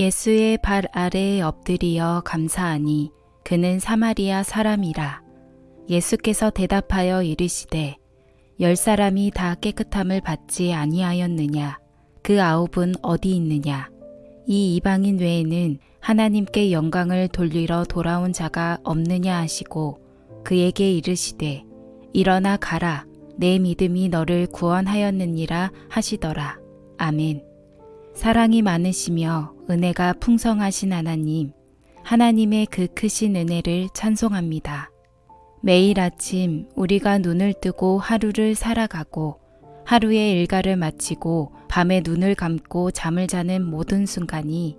예수의 발 아래에 엎드리어 감사하니 그는 사마리아 사람이라. 예수께서 대답하여 이르시되 열 사람이 다 깨끗함을 받지 아니하였느냐? 그 아홉은 어디 있느냐? 이 이방인 외에는 하나님께 영광을 돌리러 돌아온 자가 없느냐 하시고 그에게 이르시되 일어나 가라. 내 믿음이 너를 구원하였느니라 하시더라. 아멘 사랑이 많으시며 은혜가 풍성하신 하나님 하나님의 그 크신 은혜를 찬송합니다. 매일 아침 우리가 눈을 뜨고 하루를 살아가고 하루의 일과를 마치고 밤에 눈을 감고 잠을 자는 모든 순간이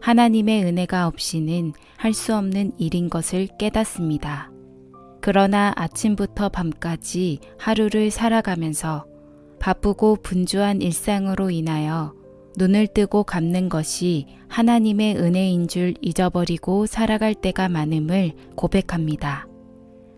하나님의 은혜가 없이는 할 수 없는 일인 것을 깨닫습니다. 그러나 아침부터 밤까지 하루를 살아가면서 바쁘고 분주한 일상으로 인하여 눈을 뜨고 감는 것이 하나님의 은혜인 줄 잊어버리고 살아갈 때가 많음을 고백합니다.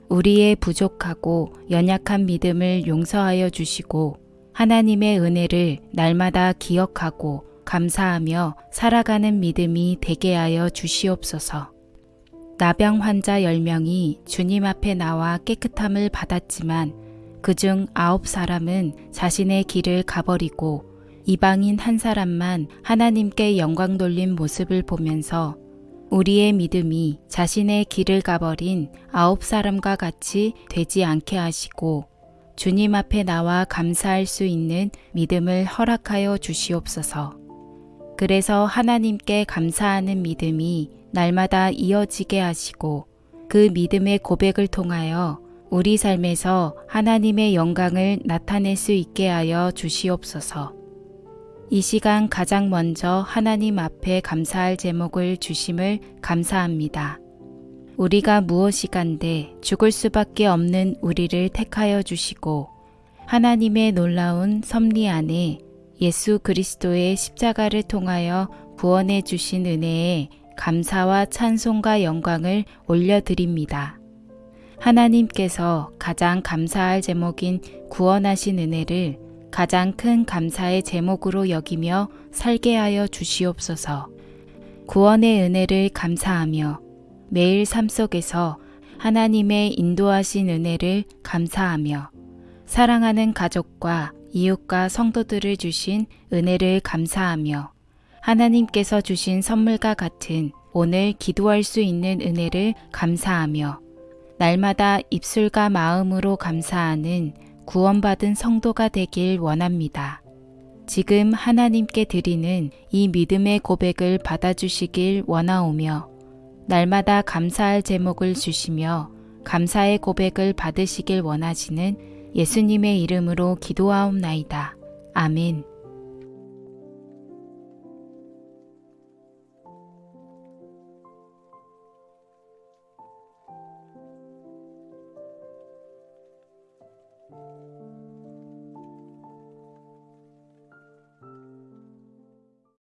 우리의 부족하고 연약한 믿음을 용서하여 주시고 하나님의 은혜를 날마다 기억하고 감사하며 살아가는 믿음이 되게 하여 주시옵소서. 나병 환자 10명이 주님 앞에 나와 깨끗함을 받았지만 그중 아홉 사람은 자신의 길을 가버리고 이방인 한 사람만 하나님께 영광 돌린 모습을 보면서 우리의 믿음이 자신의 길을 가버린 아홉 사람과 같이 되지 않게 하시고 주님 앞에 나와 감사할 수 있는 믿음을 허락하여 주시옵소서. 그래서 하나님께 감사하는 믿음이 날마다 이어지게 하시고 그 믿음의 고백을 통하여 우리 삶에서 하나님의 영광을 나타낼 수 있게 하여 주시옵소서. 이 시간 가장 먼저 하나님 앞에 감사할 제목을 주심을 감사합니다. 우리가 무엇이간데 죽을 수밖에 없는 우리를 택하여 주시고 하나님의 놀라운 섭리 안에 예수 그리스도의 십자가를 통하여 구원해 주신 은혜에 감사와 찬송과 영광을 올려드립니다. 하나님께서 가장 감사할 제목인 구원하신 은혜를 가장 큰 감사의 제목으로 여기며 살게 하여 주시옵소서. 구원의 은혜를 감사하며 매일 삶 속에서 하나님의 인도하신 은혜를 감사하며 사랑하는 가족과 이웃과 성도들을 주신 은혜를 감사하며 하나님께서 주신 선물과 같은 오늘 기도할 수 있는 은혜를 감사하며 날마다 입술과 마음으로 감사하는 구원받은 성도가 되길 원합니다. 지금 하나님께 드리는 이 믿음의 고백을 받아주시길 원하오며 날마다 감사할 제목을 주시며 감사의 고백을 받으시길 원하시는 예수님의 이름으로 기도하옵나이다. 아멘.